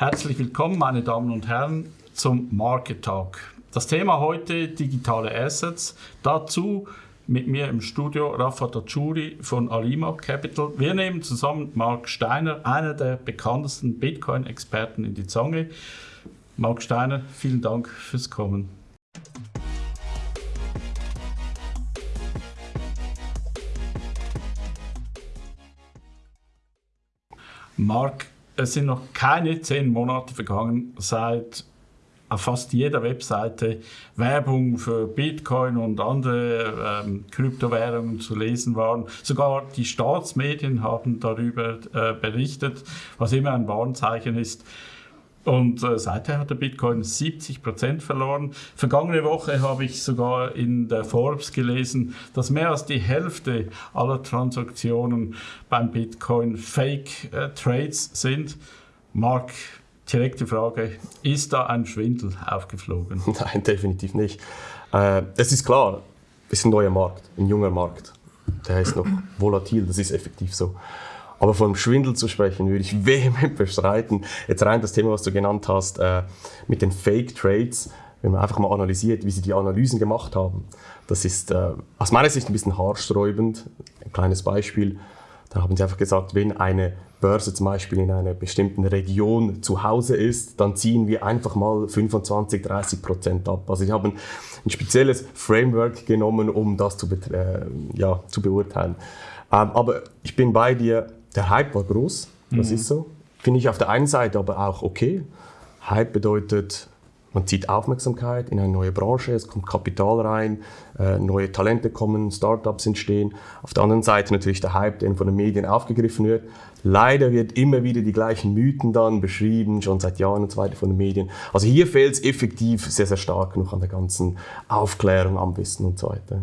Herzlich willkommen, meine Damen und Herren, zum Market Talk. Das Thema heute digitale Assets. Dazu mit mir im Studio Rafa Tachuri von Alima Capital. Wir nehmen zusammen Mark Steiner, einer der bekanntesten Bitcoin-Experten, in die Zange. Mark Steiner, vielen Dank fürs Kommen. Mark, es sind noch keine zehn Monate vergangen, seit auf fast jeder Webseite Werbung für Bitcoin und andere ähm, Kryptowährungen zu lesen waren. Sogar die Staatsmedien haben darüber äh, berichtet, was immer ein Warnzeichen ist. Und äh, seither hat der Bitcoin 70 Prozent verloren. Vergangene Woche habe ich sogar in der Forbes gelesen, dass mehr als die Hälfte aller Transaktionen beim Bitcoin Fake äh, Trades sind. Mark, direkte Frage, ist da ein Schwindel aufgeflogen? Nein, definitiv nicht. Äh, es ist klar, es ist ein neuer Markt, ein junger Markt. Der ist noch volatil, das ist effektiv so. Aber von Schwindel zu sprechen, würde ich vehement bestreiten. Jetzt rein das Thema, was du genannt hast, äh, mit den Fake Trades, wenn man einfach mal analysiert, wie sie die Analysen gemacht haben. Das ist äh, aus meiner Sicht ein bisschen haarsträubend. Ein kleines Beispiel. Da haben sie einfach gesagt, wenn eine Börse zum Beispiel in einer bestimmten Region zu Hause ist, dann ziehen wir einfach mal 25, 30 Prozent ab. Also sie haben ein spezielles Framework genommen, um das zu, äh, ja, zu beurteilen. Ähm, aber ich bin bei dir, der Hype war groß, das mhm. ist so. Finde ich auf der einen Seite aber auch okay. Hype bedeutet, man zieht Aufmerksamkeit in eine neue Branche, es kommt Kapital rein, äh, neue Talente kommen, Startups entstehen. Auf der anderen Seite natürlich der Hype, der von den Medien aufgegriffen wird. Leider wird immer wieder die gleichen Mythen dann beschrieben, schon seit Jahren und so weiter von den Medien. Also hier fehlt es effektiv sehr, sehr stark noch an der ganzen Aufklärung, am Wissen und so weiter.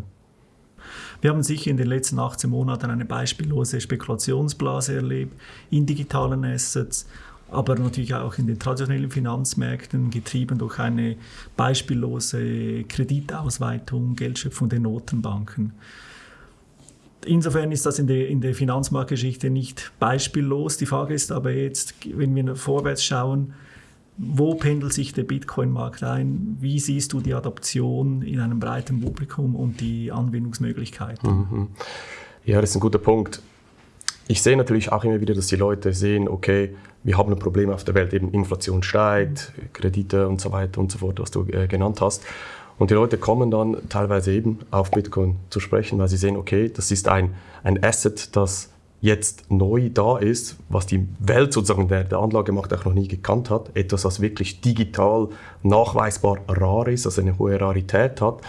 Wir haben sicher in den letzten 18 Monaten eine beispiellose Spekulationsblase erlebt in digitalen Assets, aber natürlich auch in den traditionellen Finanzmärkten, getrieben durch eine beispiellose Kreditausweitung, Geldschöpfung der Notenbanken. Insofern ist das in der, in der Finanzmarktgeschichte nicht beispiellos. Die Frage ist aber jetzt, wenn wir vorwärts schauen, wo pendelt sich der Bitcoin-Markt ein? Wie siehst du die Adaption in einem breiten Publikum und die Anwendungsmöglichkeiten? Mhm. Ja, das ist ein guter Punkt. Ich sehe natürlich auch immer wieder, dass die Leute sehen, okay, wir haben ein Problem auf der Welt, eben Inflation steigt, Kredite und so weiter und so fort, was du äh, genannt hast. Und die Leute kommen dann teilweise eben auf Bitcoin zu sprechen, weil sie sehen, okay, das ist ein, ein Asset, das jetzt neu da ist, was die Welt sozusagen der, der Anlagemacht auch noch nie gekannt hat, etwas, was wirklich digital nachweisbar rar ist, also eine hohe Rarität hat.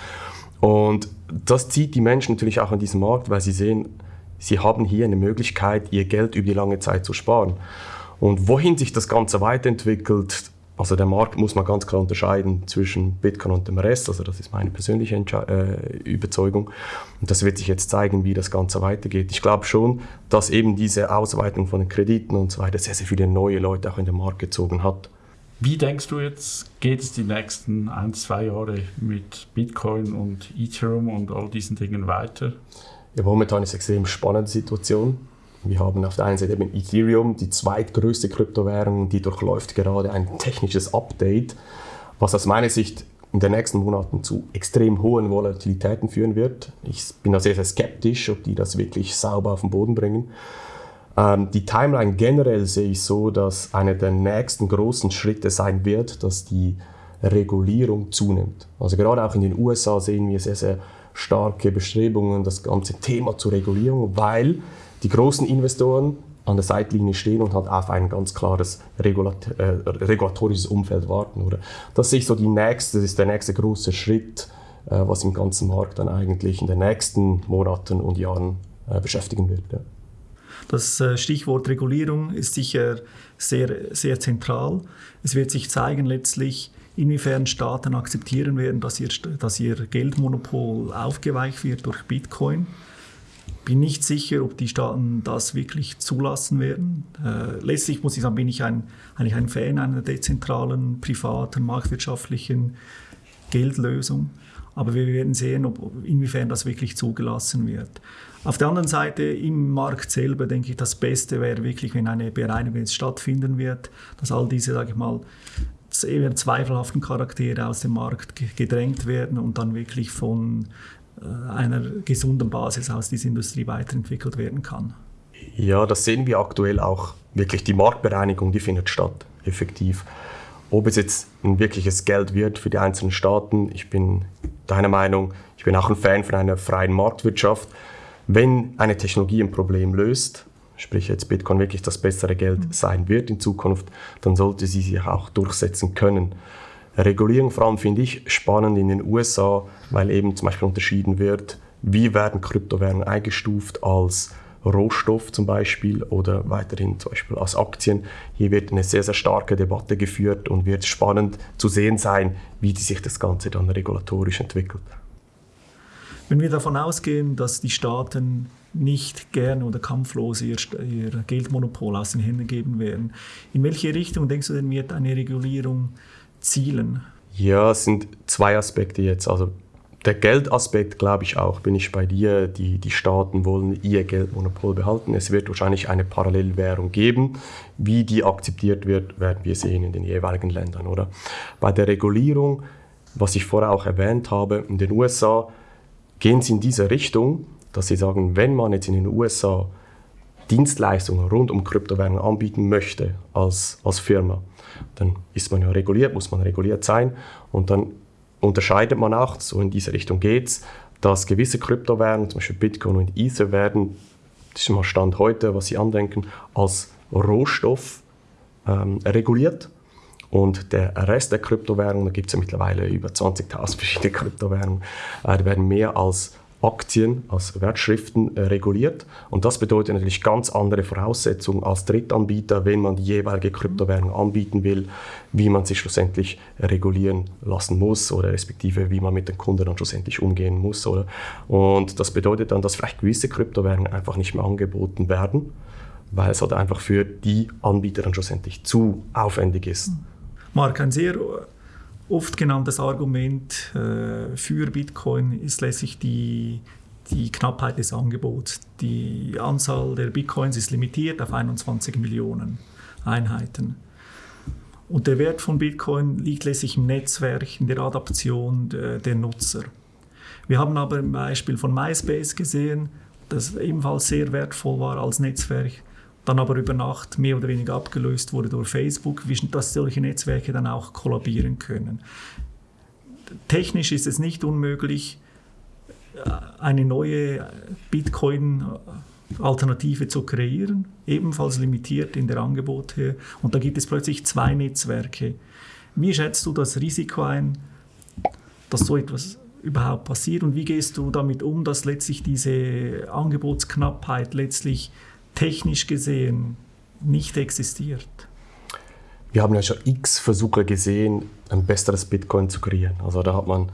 Und das zieht die Menschen natürlich auch an diesen Markt, weil sie sehen, sie haben hier eine Möglichkeit, ihr Geld über die lange Zeit zu sparen. Und wohin sich das Ganze weiterentwickelt, also der Markt muss man ganz klar unterscheiden zwischen Bitcoin und dem Rest. Also das ist meine persönliche Entsche äh, Überzeugung. Und das wird sich jetzt zeigen, wie das Ganze weitergeht. Ich glaube schon, dass eben diese Ausweitung von den Krediten und so weiter sehr, sehr viele neue Leute auch in den Markt gezogen hat. Wie denkst du jetzt, geht es die nächsten ein, zwei Jahre mit Bitcoin und Ethereum und all diesen Dingen weiter? Ja, momentan ist eine extrem spannende Situation. Wir haben auf der einen Seite eben Ethereum, die zweitgrößte Kryptowährung, die durchläuft gerade ein technisches Update, was aus meiner Sicht in den nächsten Monaten zu extrem hohen Volatilitäten führen wird. Ich bin da sehr, sehr skeptisch, ob die das wirklich sauber auf den Boden bringen. Ähm, die Timeline generell sehe ich so, dass einer der nächsten großen Schritte sein wird, dass die Regulierung zunimmt. Also gerade auch in den USA sehen wir sehr, sehr starke Bestrebungen, das ganze Thema zur Regulierung, weil die großen Investoren an der Seitlinie stehen und halt auf ein ganz klares Regulat äh, regulatorisches Umfeld warten. Oder? Das ist so die nächste, das ist der nächste große Schritt, äh, was im ganzen Markt dann eigentlich in den nächsten Monaten und Jahren äh, beschäftigen wird. Ja. Das äh, Stichwort Regulierung ist sicher sehr, sehr zentral. Es wird sich zeigen letztlich, inwiefern Staaten akzeptieren werden, dass ihr, dass ihr Geldmonopol aufgeweicht wird durch Bitcoin bin nicht sicher, ob die Staaten das wirklich zulassen werden. Äh, letztlich muss ich sagen, bin ich ein, eigentlich ein Fan einer dezentralen, privaten, marktwirtschaftlichen Geldlösung. Aber wir werden sehen, ob, inwiefern das wirklich zugelassen wird. Auf der anderen Seite, im Markt selber, denke ich, das Beste wäre wirklich, wenn eine Bereinigung jetzt stattfinden wird, dass all diese, sage ich mal, eher zweifelhaften Charaktere aus dem Markt gedrängt werden und dann wirklich von einer gesunden Basis aus diese Industrie weiterentwickelt werden kann. Ja, das sehen wir aktuell auch. Wirklich die Marktbereinigung, die findet statt, effektiv. Ob es jetzt ein wirkliches Geld wird für die einzelnen Staaten, ich bin deiner Meinung, ich bin auch ein Fan von einer freien Marktwirtschaft. Wenn eine Technologie ein Problem löst, sprich jetzt Bitcoin wirklich das bessere Geld mhm. sein wird in Zukunft, dann sollte sie sich auch durchsetzen können. Regulierung vor allem finde ich spannend in den USA, weil eben zum Beispiel unterschieden wird, wie werden Kryptowährungen eingestuft als Rohstoff zum Beispiel oder weiterhin zum Beispiel als Aktien. Hier wird eine sehr, sehr starke Debatte geführt und wird spannend zu sehen sein, wie sich das Ganze dann regulatorisch entwickelt. Wenn wir davon ausgehen, dass die Staaten nicht gerne oder kampflos ihr, ihr Geldmonopol aus den Händen geben werden, in welche Richtung denkst du denn wird eine Regulierung zielen? Ja, es sind zwei Aspekte jetzt. Also der Geldaspekt, glaube ich auch, bin ich bei dir. Die, die Staaten wollen ihr Geldmonopol behalten. Es wird wahrscheinlich eine Parallelwährung geben. Wie die akzeptiert wird, werden wir sehen in den jeweiligen Ländern. Oder? Bei der Regulierung, was ich vorher auch erwähnt habe, in den USA gehen sie in diese Richtung, dass sie sagen, wenn man jetzt in den USA Dienstleistungen rund um Kryptowährungen anbieten möchte als, als Firma, dann ist man ja reguliert, muss man reguliert sein und dann unterscheidet man auch, so in diese Richtung geht es, dass gewisse Kryptowährungen, zum Beispiel Bitcoin und Ether, werden, das ist mal Stand heute, was Sie andenken, als Rohstoff ähm, reguliert. Und der Rest der Kryptowährungen, da gibt es ja mittlerweile über 20.000 verschiedene Kryptowährungen, äh, die werden mehr als Aktien, als Wertschriften äh, reguliert. Und das bedeutet natürlich ganz andere Voraussetzungen als Drittanbieter, wenn man die jeweilige Kryptowährung anbieten will, wie man sie schlussendlich regulieren lassen muss oder respektive wie man mit den Kunden dann schlussendlich umgehen muss. Oder? Und das bedeutet dann, dass vielleicht gewisse Kryptowährungen einfach nicht mehr angeboten werden, weil es halt einfach für die Anbieter dann schlussendlich zu aufwendig ist. Marc, ein sehr oft genanntes Argument äh, für Bitcoin ist letztlich die, die Knappheit des Angebots. Die Anzahl der Bitcoins ist limitiert auf 21 Millionen Einheiten. Und der Wert von Bitcoin liegt letztlich im Netzwerk, in der Adaption der, der Nutzer. Wir haben aber ein Beispiel von MySpace gesehen, das ebenfalls sehr wertvoll war als Netzwerk dann aber über Nacht mehr oder weniger abgelöst wurde durch Facebook, dass solche Netzwerke dann auch kollabieren können. Technisch ist es nicht unmöglich, eine neue Bitcoin-Alternative zu kreieren, ebenfalls limitiert in der Angebote. Und da gibt es plötzlich zwei Netzwerke. Wie schätzt du das Risiko ein, dass so etwas überhaupt passiert und wie gehst du damit um, dass letztlich diese Angebotsknappheit letztlich technisch gesehen nicht existiert. Wir haben ja schon x Versuche gesehen, ein besseres Bitcoin zu kreieren. Also da hat man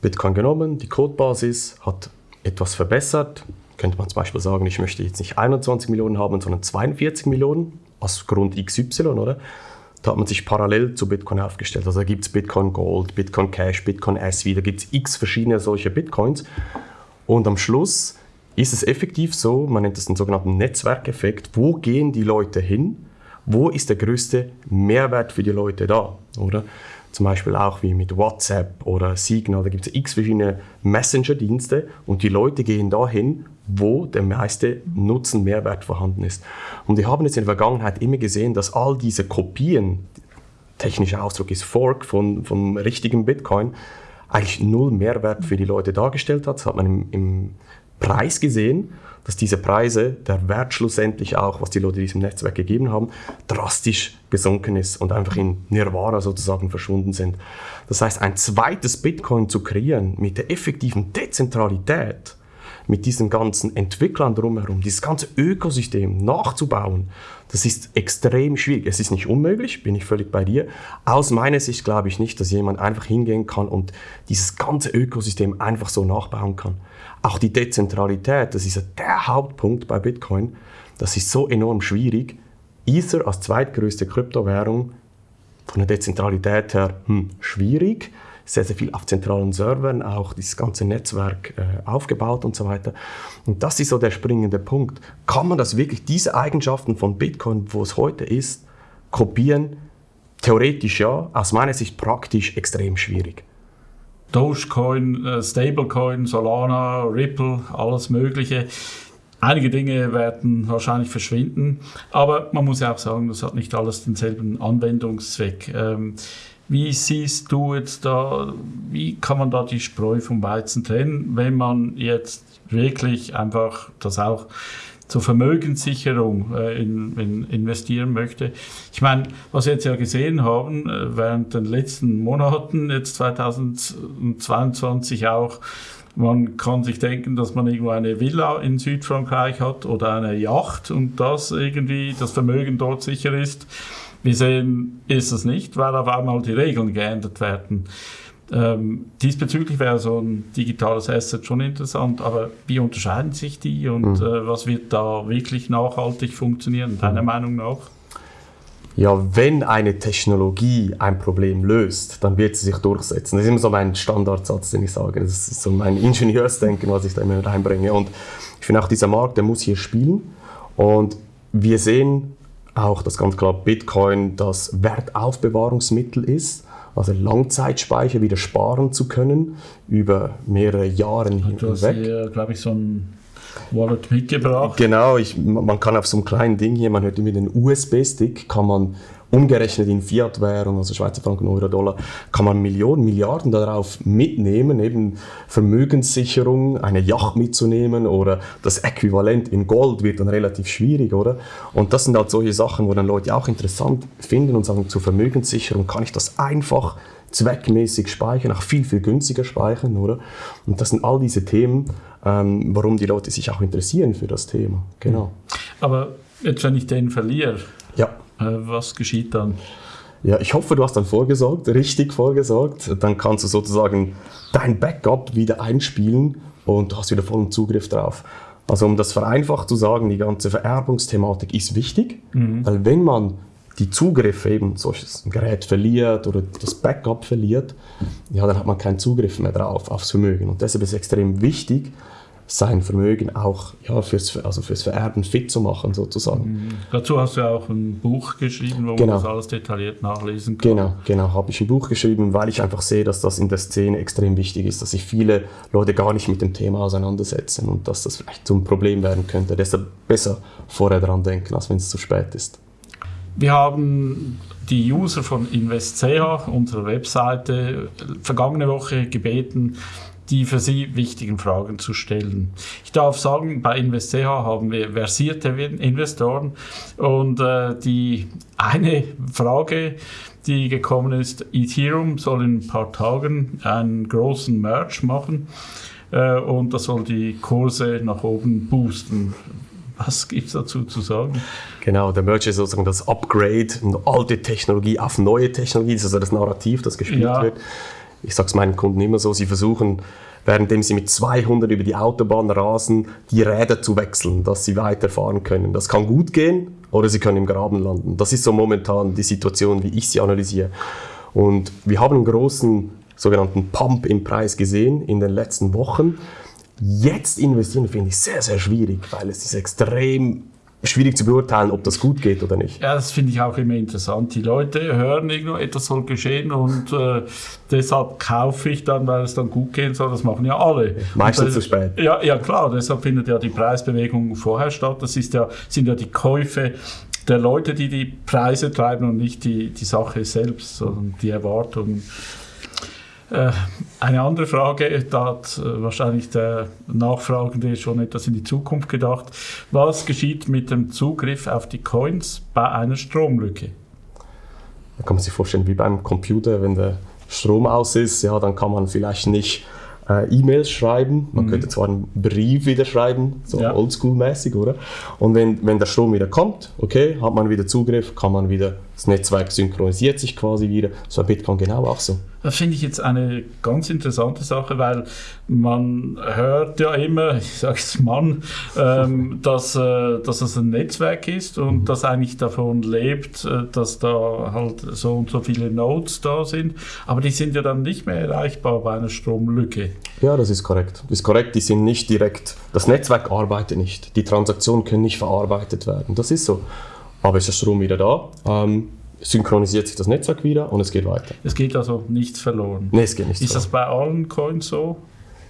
Bitcoin genommen, die Codebasis, hat etwas verbessert. Könnte man zum Beispiel sagen, ich möchte jetzt nicht 21 Millionen haben, sondern 42 Millionen aus Grund XY, oder? Da hat man sich parallel zu Bitcoin aufgestellt. Also da gibt es Bitcoin Gold, Bitcoin Cash, Bitcoin SV, da gibt es x verschiedene solche Bitcoins. Und am Schluss ist es effektiv so, man nennt es den sogenannten Netzwerkeffekt, wo gehen die Leute hin, wo ist der größte Mehrwert für die Leute da, oder? Zum Beispiel auch wie mit WhatsApp oder Signal, da gibt es x verschiedene Messenger-Dienste und die Leute gehen dahin, wo der meiste Nutzen, Mehrwert vorhanden ist. Und wir haben jetzt in der Vergangenheit immer gesehen, dass all diese Kopien, technischer Ausdruck ist Fork von, vom richtigen Bitcoin, eigentlich null Mehrwert für die Leute dargestellt hat. Das hat man im, im Preis gesehen, dass diese Preise, der Wert schlussendlich auch, was die Leute diesem Netzwerk gegeben haben, drastisch gesunken ist und einfach in Nirvana sozusagen verschwunden sind. Das heißt, ein zweites Bitcoin zu kreieren mit der effektiven Dezentralität, mit diesen ganzen Entwicklern drumherum, dieses ganze Ökosystem nachzubauen, das ist extrem schwierig. Es ist nicht unmöglich, bin ich völlig bei dir. Aus meiner Sicht glaube ich nicht, dass jemand einfach hingehen kann und dieses ganze Ökosystem einfach so nachbauen kann. Auch die Dezentralität, das ist der Hauptpunkt bei Bitcoin, das ist so enorm schwierig. Ether als zweitgrößte Kryptowährung von der Dezentralität her hm, schwierig sehr, sehr viel auf zentralen Servern, auch dieses ganze Netzwerk äh, aufgebaut und so weiter. Und das ist so der springende Punkt. Kann man das wirklich, diese Eigenschaften von Bitcoin, wo es heute ist, kopieren? Theoretisch ja, aus meiner Sicht praktisch extrem schwierig. Dogecoin, äh, Stablecoin, Solana, Ripple, alles Mögliche. Einige Dinge werden wahrscheinlich verschwinden, aber man muss ja auch sagen, das hat nicht alles denselben Anwendungszweck. Ähm, wie siehst du jetzt da, wie kann man da die Spreu vom Weizen trennen, wenn man jetzt wirklich einfach das auch zur Vermögenssicherung äh, in, in investieren möchte. Ich meine, was wir jetzt ja gesehen haben, äh, während den letzten Monaten, jetzt 2022 auch, man kann sich denken, dass man irgendwo eine Villa in Südfrankreich hat oder eine Yacht und dass irgendwie das Vermögen dort sicher ist. Wir sehen, ist es nicht, weil auf einmal die Regeln geändert werden. Ähm, diesbezüglich wäre so ein digitales Asset schon interessant, aber wie unterscheiden sich die und mhm. äh, was wird da wirklich nachhaltig funktionieren, deiner mhm. Meinung nach? Ja, wenn eine Technologie ein Problem löst, dann wird sie sich durchsetzen. Das ist immer so mein Standardsatz, den ich sage. Das ist so mein Ingenieursdenken, was ich da immer reinbringe. Und ich finde auch, dieser Markt, der muss hier spielen. Und wir sehen auch, dass ganz klar Bitcoin das Wertaufbewahrungsmittel ist also Langzeitspeicher wieder sparen zu können über mehrere Jahre hinweg. Du hast hier, glaube ich, so ein Wallet mitgebracht. Genau, ich, man kann auf so einem kleinen Ding hier, man hört immer den USB-Stick, kann man umgerechnet in Fiat-Währung, also Schweizer Franken, Euro, Dollar, kann man Millionen, Milliarden darauf mitnehmen, eben Vermögenssicherung, eine Yacht mitzunehmen oder das Äquivalent in Gold wird dann relativ schwierig, oder? Und das sind halt solche Sachen, wo dann Leute auch interessant finden und sagen, zur Vermögenssicherung kann ich das einfach zweckmäßig speichern, auch viel, viel günstiger speichern, oder? Und das sind all diese Themen, ähm, warum die Leute sich auch interessieren für das Thema, genau. Aber jetzt, wenn ich den verliere, ja was geschieht dann? Ja, ich hoffe, du hast dann vorgesorgt, richtig vorgesorgt. Dann kannst du sozusagen dein Backup wieder einspielen und du hast wieder vollen Zugriff drauf. Also um das vereinfacht zu sagen, die ganze Vererbungsthematik ist wichtig, mhm. weil wenn man die Zugriffe eben solches Gerät verliert oder das Backup verliert, ja, dann hat man keinen Zugriff mehr drauf aufs Vermögen. Und deshalb ist es extrem wichtig, sein Vermögen auch ja, fürs, also fürs Vererben fit zu machen, sozusagen. Mhm. Dazu hast du ja auch ein Buch geschrieben, wo genau. man das alles detailliert nachlesen kann. Genau, genau, habe ich ein Buch geschrieben, weil ich einfach sehe, dass das in der Szene extrem wichtig ist, dass sich viele Leute gar nicht mit dem Thema auseinandersetzen und dass das vielleicht zum Problem werden könnte. Deshalb besser vorher dran denken, als wenn es zu spät ist. Wir haben die User von InvestCH, unserer Webseite, vergangene Woche gebeten, die für Sie wichtigen Fragen zu stellen. Ich darf sagen, bei InvestCH haben wir versierte Investoren und äh, die eine Frage, die gekommen ist, Ethereum soll in ein paar Tagen einen großen Merge machen äh, und das soll die Kurse nach oben boosten. Was gibt es dazu zu sagen? Genau, der Merge ist sozusagen das Upgrade, eine alte Technologie auf neue Technologie, das ist also das Narrativ, das gespielt ja. wird ich sage es meinen Kunden immer so, sie versuchen, währenddem sie mit 200 über die Autobahn rasen, die Räder zu wechseln, dass sie weiterfahren können. Das kann gut gehen oder sie können im Graben landen. Das ist so momentan die Situation, wie ich sie analysiere. Und wir haben einen großen sogenannten Pump im Preis gesehen in den letzten Wochen. Jetzt investieren finde ich sehr, sehr schwierig, weil es ist extrem schwierig zu beurteilen, ob das gut geht oder nicht. Ja, das finde ich auch immer interessant. Die Leute hören irgendwo, etwas soll geschehen und äh, deshalb kaufe ich dann, weil es dann gut gehen soll. Das machen ja alle. Meistens zu spät. Ja, ja, klar. Deshalb findet ja die Preisbewegung vorher statt. Das ist ja, sind ja die Käufe der Leute, die die Preise treiben und nicht die, die Sache selbst, sondern die Erwartungen. Äh, eine andere Frage, da hat äh, wahrscheinlich der Nachfragende schon etwas in die Zukunft gedacht. Was geschieht mit dem Zugriff auf die Coins bei einer Stromlücke? Da kann man sich vorstellen, wie beim Computer, wenn der Strom aus ist, ja, dann kann man vielleicht nicht äh, E-Mails schreiben. Man mhm. könnte zwar einen Brief wieder schreiben, so ja. oldschool-mäßig, oder? Und wenn, wenn der Strom wieder kommt, okay, hat man wieder Zugriff, kann man wieder das Netzwerk synchronisiert sich quasi wieder. So ein Bitcoin genau auch so. Das finde ich jetzt eine ganz interessante Sache, weil man hört ja immer, ich sage es Mann, ähm, dass, äh, dass es ein Netzwerk ist und mhm. das eigentlich davon lebt, äh, dass da halt so und so viele Nodes da sind. Aber die sind ja dann nicht mehr erreichbar bei einer Stromlücke. Ja, das ist korrekt. Das ist korrekt, die sind nicht direkt, das Netzwerk arbeitet nicht. Die Transaktionen können nicht verarbeitet werden. Das ist so. Aber ist der Strom wieder da? Ähm, synchronisiert sich das Netzwerk wieder und es geht weiter. Es geht also nichts verloren. Nee, es geht nichts Ist verloren. das bei allen Coins so?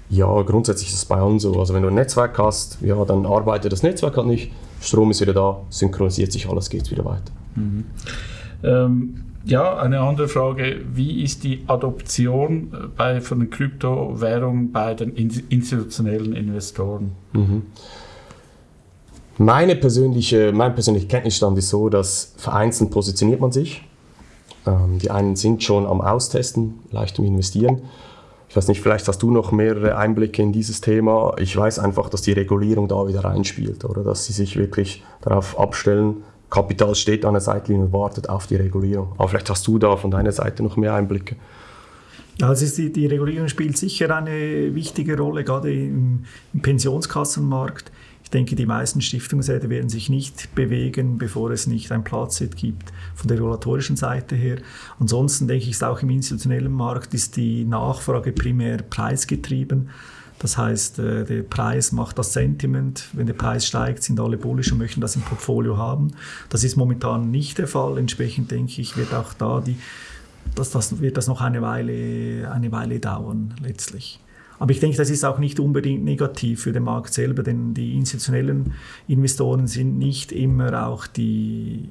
Ja, grundsätzlich ist es bei allen so. Also wenn du ein Netzwerk hast, ja, dann arbeitet das Netzwerk halt nicht, Strom ist wieder da, synchronisiert sich alles, geht wieder weiter. Mhm. Ähm, ja, eine andere Frage, wie ist die Adoption äh, bei, von den Kryptowährungen bei den institutionellen Investoren? Mhm. Meine persönliche, mein persönlicher Kenntnisstand ist so, dass vereinzelt positioniert man sich. Ähm, die einen sind schon am Austesten, leicht im Investieren. Ich weiß nicht, vielleicht hast du noch mehrere Einblicke in dieses Thema. Ich weiß einfach, dass die Regulierung da wieder reinspielt oder dass sie sich wirklich darauf abstellen. Kapital steht an der Seitlinie und wartet auf die Regulierung. Aber vielleicht hast du da von deiner Seite noch mehr Einblicke. Also die, die Regulierung spielt sicher eine wichtige Rolle, gerade im, im Pensionskassenmarkt. Ich denke, die meisten Stiftungsräte werden sich nicht bewegen, bevor es nicht ein Platzset gibt von der regulatorischen Seite her. Ansonsten denke ich, ist auch im institutionellen Markt ist die Nachfrage primär preisgetrieben. Das heißt, äh, der Preis macht das Sentiment. Wenn der Preis steigt, sind alle bullisch und möchten das im Portfolio haben. Das ist momentan nicht der Fall. Entsprechend denke ich, wird auch da die, das, das wird das noch eine Weile, eine Weile dauern letztlich. Aber ich denke, das ist auch nicht unbedingt negativ für den Markt selber, denn die institutionellen Investoren sind nicht immer auch die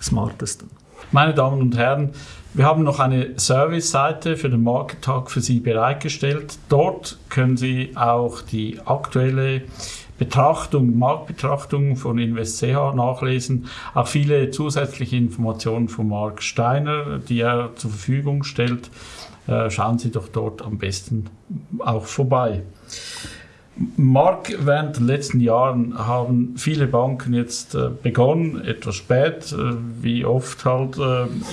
smartesten. Meine Damen und Herren, wir haben noch eine Service-Seite für den Market Talk für Sie bereitgestellt. Dort können Sie auch die aktuelle Betrachtung, Marktbetrachtung von InvestCH nachlesen. Auch viele zusätzliche Informationen von Mark Steiner, die er zur Verfügung stellt. Äh, schauen Sie doch dort am besten auch vorbei. Mark, während den letzten Jahren haben viele Banken jetzt äh, begonnen, etwas spät, äh, wie oft halt,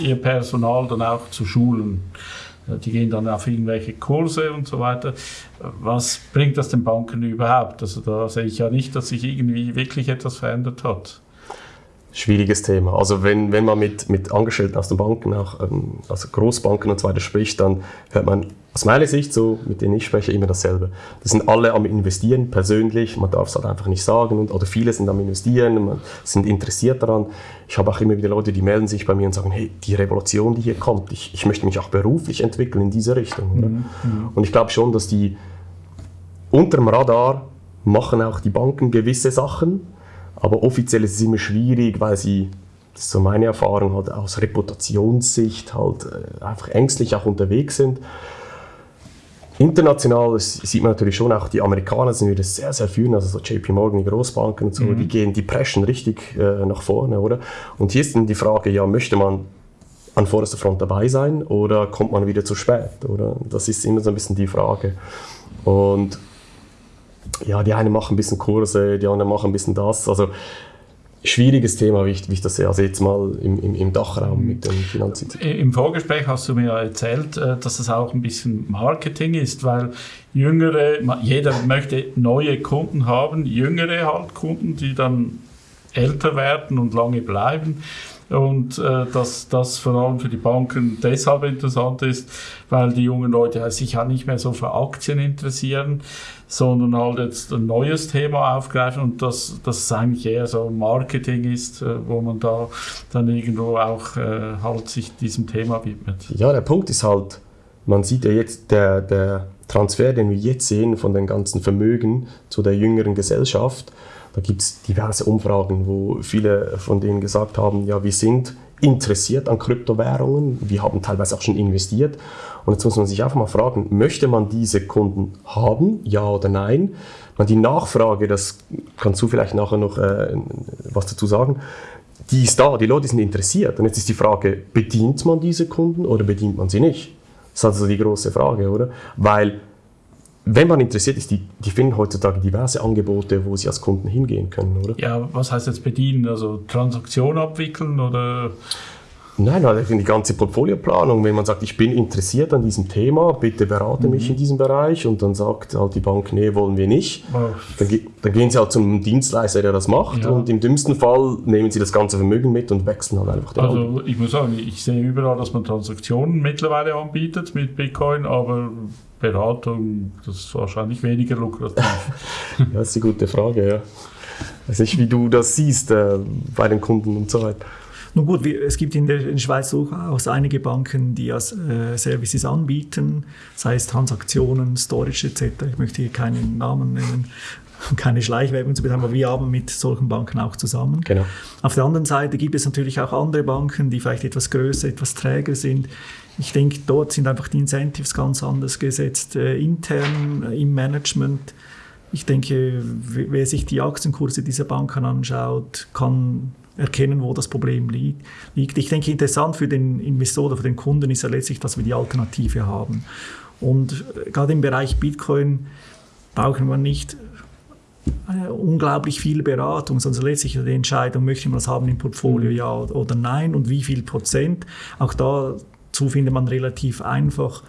ihr Personal dann auch zu schulen. Die gehen dann auf irgendwelche Kurse und so weiter. Was bringt das den Banken überhaupt? Also da sehe ich ja nicht, dass sich irgendwie wirklich etwas verändert hat schwieriges Thema. Also wenn, wenn man mit, mit Angestellten aus den Banken, auch ähm, also Großbanken und so weiter spricht, dann hört man aus meiner Sicht, so mit denen ich spreche, immer dasselbe. Das sind alle am Investieren, persönlich, man darf es halt einfach nicht sagen, und, oder viele sind am Investieren, man, sind interessiert daran. Ich habe auch immer wieder Leute, die melden sich bei mir und sagen, hey, die Revolution, die hier kommt, ich, ich möchte mich auch beruflich entwickeln in diese Richtung. Mhm, mhm. Und ich glaube schon, dass die unter dem Radar machen auch die Banken gewisse Sachen, aber offiziell ist es immer schwierig, weil sie, das ist so meine Erfahrung, halt aus Reputationssicht halt äh, einfach ängstlich auch unterwegs sind. International sieht man natürlich schon auch, die Amerikaner sind wieder sehr, sehr führend, also so JP Morgan, die Großbanken und so, mhm. die gehen, die preschen richtig äh, nach vorne, oder? Und hier ist dann die Frage, ja, möchte man an vorderster Front dabei sein oder kommt man wieder zu spät, oder? Das ist immer so ein bisschen die Frage. Und ja, die einen machen ein bisschen Kurse, die anderen machen ein bisschen das. Also schwieriges Thema, wie ich, wie ich das sehe. Also jetzt mal im, im, im Dachraum mit den Finanzinstituten. Im Vorgespräch hast du mir erzählt, äh, dass es auch ein bisschen Marketing ist, weil jüngere, jeder möchte neue Kunden haben, jüngere halt Kunden, die dann älter werden und lange bleiben und äh, dass das vor allem für die Banken deshalb interessant ist, weil die jungen Leute sich ja nicht mehr so für Aktien interessieren, sondern halt jetzt ein neues Thema aufgreifen und dass das eigentlich eher so Marketing ist, äh, wo man da dann irgendwo auch äh, halt sich diesem Thema widmet. Ja, der Punkt ist halt, man sieht ja jetzt der, der Transfer, den wir jetzt sehen von den ganzen Vermögen zu der jüngeren Gesellschaft, da gibt es diverse Umfragen, wo viele von denen gesagt haben, ja, wir sind interessiert an Kryptowährungen, wir haben teilweise auch schon investiert. Und jetzt muss man sich einfach mal fragen, möchte man diese Kunden haben, ja oder nein? Die Nachfrage, das kannst du vielleicht nachher noch äh, was dazu sagen, die ist da, die Leute sind interessiert. Und jetzt ist die Frage, bedient man diese Kunden oder bedient man sie nicht? Das ist also die große Frage, oder? Weil wenn man interessiert ist, die, die finden heutzutage diverse Angebote, wo sie als Kunden hingehen können, oder? Ja, was heißt jetzt bedienen? Also Transaktion abwickeln oder? Nein, halt die ganze Portfolioplanung. Wenn man sagt, ich bin interessiert an diesem Thema, bitte berate mhm. mich in diesem Bereich und dann sagt halt die Bank, nee, wollen wir nicht. Dann, dann, gehen sie halt zum Dienstleister, der das macht ja. und im dümmsten Fall nehmen sie das ganze Vermögen mit und wechseln halt einfach den Also Hand. ich muss sagen, ich sehe überall, dass man Transaktionen mittlerweile anbietet mit Bitcoin, aber Beratung, das ist wahrscheinlich weniger lukrativ. ja, das ist eine gute Frage, ja. Ich weiß nicht, wie du das siehst äh, bei den Kunden und so weiter. Nun gut, es gibt in der, in Schweiz durchaus einige Banken, die als äh, Services anbieten, sei es Transaktionen, Storage etc. Ich möchte hier keinen Namen nennen, keine Schleichwerbung zu betreiben, aber wir arbeiten mit solchen Banken auch zusammen. Genau. Auf der anderen Seite gibt es natürlich auch andere Banken, die vielleicht etwas größer, etwas träger sind. Ich denke, dort sind einfach die Incentives ganz anders gesetzt, äh, intern äh, im Management. Ich denke, wer sich die Aktienkurse dieser Banken anschaut, kann erkennen, wo das Problem liegt. Ich denke, interessant für den Investor oder für den Kunden ist ja letztlich, dass wir die Alternative haben. Und äh, gerade im Bereich Bitcoin brauchen wir nicht äh, unglaublich viel Beratung, sondern letztlich die Entscheidung, möchte man das haben im Portfolio, ja oder nein und wie viel Prozent. Auch dazu findet man relativ einfach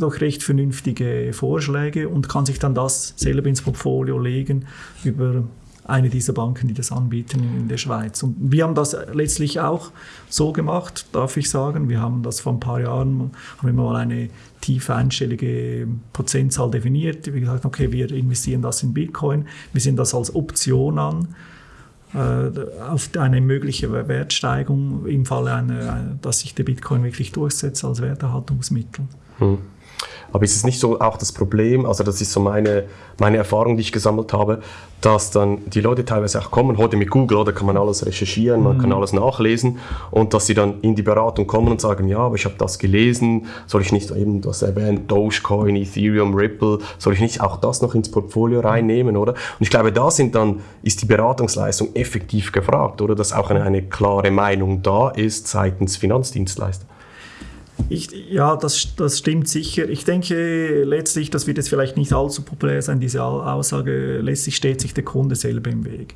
doch recht vernünftige Vorschläge und kann sich dann das selber ins Portfolio legen über eine dieser Banken, die das anbieten in der Schweiz. Und wir haben das letztlich auch so gemacht, darf ich sagen. Wir haben das vor ein paar Jahren, haben wir mal eine tiefe einstellige Prozentzahl definiert. Wir gesagt, okay, wir investieren das in Bitcoin. Wir sehen das als Option an äh, auf eine mögliche Wertsteigerung im Falle, einer, dass sich der Bitcoin wirklich durchsetzt als Werterhaltungsmittel. Hm. Aber ist es nicht so auch das Problem, also das ist so meine, meine Erfahrung, die ich gesammelt habe, dass dann die Leute teilweise auch kommen, heute mit Google, oder kann man alles recherchieren, man kann mhm. alles nachlesen und dass sie dann in die Beratung kommen und sagen, ja, aber ich habe das gelesen, soll ich nicht eben das erwähnt, Dogecoin, Ethereum, Ripple, soll ich nicht auch das noch ins Portfolio reinnehmen, oder? Und ich glaube, da sind dann, ist die Beratungsleistung effektiv gefragt, oder? Dass auch eine, eine klare Meinung da ist seitens Finanzdienstleister. Ich, ja, das, das stimmt sicher. Ich denke letztlich, das wird jetzt vielleicht nicht allzu populär sein, diese Aussage, letztlich steht sich der Kunde selber im Weg.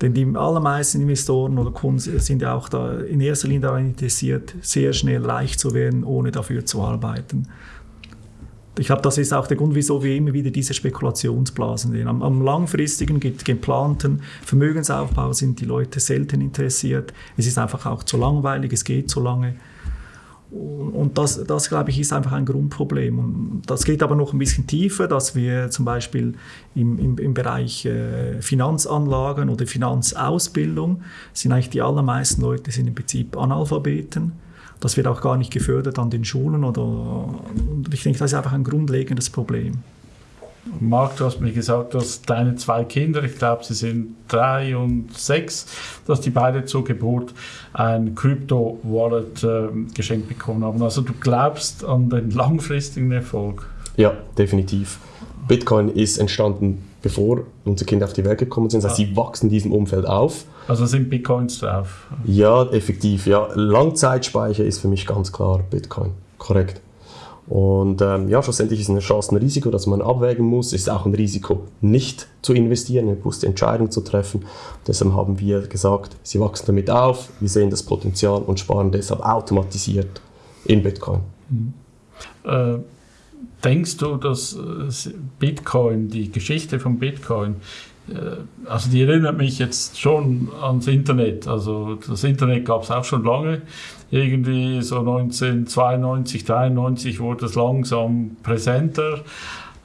Denn die allermeisten Investoren oder Kunden sind ja auch da in erster Linie daran interessiert, sehr schnell reich zu werden, ohne dafür zu arbeiten. Ich glaube, das ist auch der Grund, wieso wir immer wieder diese Spekulationsblasen sehen. Am, am langfristigen, geplanten Vermögensaufbau sind die Leute selten interessiert. Es ist einfach auch zu langweilig, es geht zu lange. Und das, das, glaube ich, ist einfach ein Grundproblem. Und das geht aber noch ein bisschen tiefer, dass wir zum Beispiel im, im, im Bereich äh, Finanzanlagen oder Finanzausbildung sind eigentlich die allermeisten Leute sind im Prinzip Analphabeten. Das wird auch gar nicht gefördert an den Schulen. Oder, ich denke, das ist einfach ein grundlegendes Problem. Marc, du hast mir gesagt, dass deine zwei Kinder, ich glaube, sie sind drei und sechs, dass die beide zur Geburt ein Crypto-Wallet äh, geschenkt bekommen haben. Also du glaubst an den langfristigen Erfolg? Ja, definitiv. Bitcoin ist entstanden, bevor unsere Kinder auf die Welt gekommen sind. Das heißt, sie wachsen in diesem Umfeld auf. Also sind Bitcoins drauf? Ja, effektiv. Ja. Langzeitspeicher ist für mich ganz klar Bitcoin. Korrekt. Und ähm, ja, schlussendlich ist eine Chance ein Risiko, das man abwägen muss. Ist auch ein Risiko, nicht zu investieren, eine bewusste Entscheidung zu treffen. Deshalb haben wir gesagt, sie wachsen damit auf, wir sehen das Potenzial und sparen deshalb automatisiert in Bitcoin. Mhm. Äh, denkst du, dass äh, Bitcoin, die Geschichte von Bitcoin, äh, also die erinnert mich jetzt schon ans Internet. Also das Internet gab es auch schon lange. Irgendwie so 1992, 93 wurde es langsam präsenter.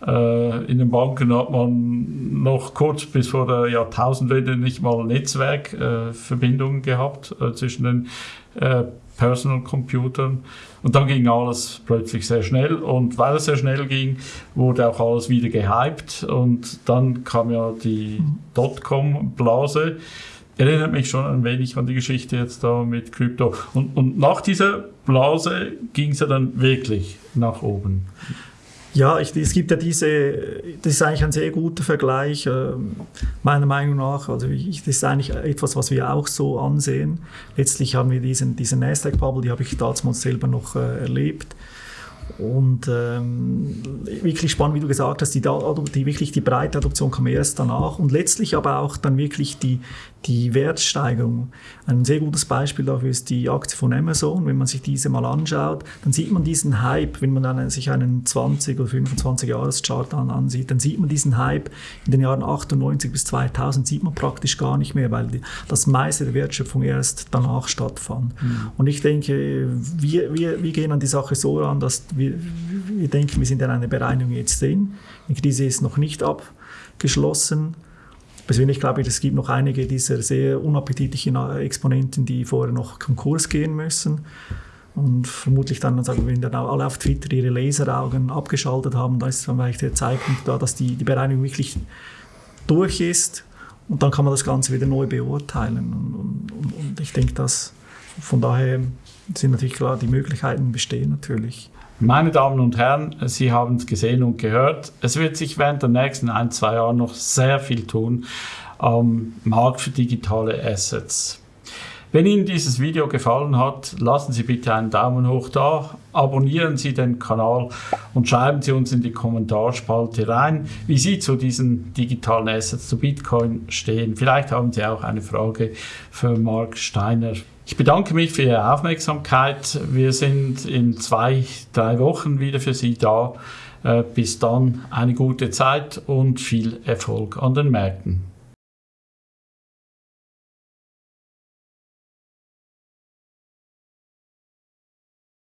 Äh, in den Banken hat man noch kurz bis vor der Jahrtausendwende nicht mal Netzwerkverbindungen gehabt äh, zwischen den Personal Computern. Und dann ging alles plötzlich sehr schnell. Und weil es sehr schnell ging, wurde auch alles wieder gehypt. Und dann kam ja die Dotcom-Blase. Erinnert mich schon ein wenig an die Geschichte jetzt da mit Krypto. Und, und nach dieser Blase ging es ja dann wirklich nach oben. Ja, ich, es gibt ja diese, das ist eigentlich ein sehr guter Vergleich, äh, meiner Meinung nach. Also ich, das ist eigentlich etwas, was wir auch so ansehen. Letztlich haben wir diesen, diese Nasdaq-Bubble, die habe ich damals selber noch äh, erlebt. Und ähm, wirklich spannend, wie du gesagt hast, die, die, wirklich die breite Adoption kam erst danach und letztlich aber auch dann wirklich die, die Wertsteigerung. Ein sehr gutes Beispiel dafür ist die Aktie von Amazon. Wenn man sich diese mal anschaut, dann sieht man diesen Hype, wenn man dann sich einen 20 oder 25 Jahres Chart an, ansieht, dann sieht man diesen Hype in den Jahren 98 bis 2000 sieht man praktisch gar nicht mehr, weil die, das meiste der Wertschöpfung erst danach stattfand. Mhm. Und ich denke, wir, wir, wir gehen an die Sache so ran, dass wir, wir denken, wir sind in einer Bereinigung jetzt drin. Die Krise ist noch nicht abgeschlossen. Persönlich glaube ich, es gibt noch einige dieser sehr unappetitlichen Exponenten, die vorher noch Konkurs gehen müssen. Und vermutlich dann, sagen wir, wenn dann alle auf Twitter ihre Laseraugen abgeschaltet haben, da ist dann vielleicht der Zeitpunkt da, dass die, die Bereinigung wirklich durch ist. Und dann kann man das Ganze wieder neu beurteilen. Und, und, und ich denke, dass von daher sind natürlich klar, die Möglichkeiten bestehen natürlich. Meine Damen und Herren, Sie haben es gesehen und gehört. Es wird sich während der nächsten ein, zwei Jahre noch sehr viel tun am Markt für digitale Assets. Wenn Ihnen dieses Video gefallen hat, lassen Sie bitte einen Daumen hoch da, abonnieren Sie den Kanal und schreiben Sie uns in die Kommentarspalte rein, wie Sie zu diesen digitalen Assets, zu Bitcoin stehen. Vielleicht haben Sie auch eine Frage für Mark Steiner. Ich bedanke mich für Ihre Aufmerksamkeit. Wir sind in zwei, drei Wochen wieder für Sie da. Äh, bis dann eine gute Zeit und viel Erfolg an den Märkten.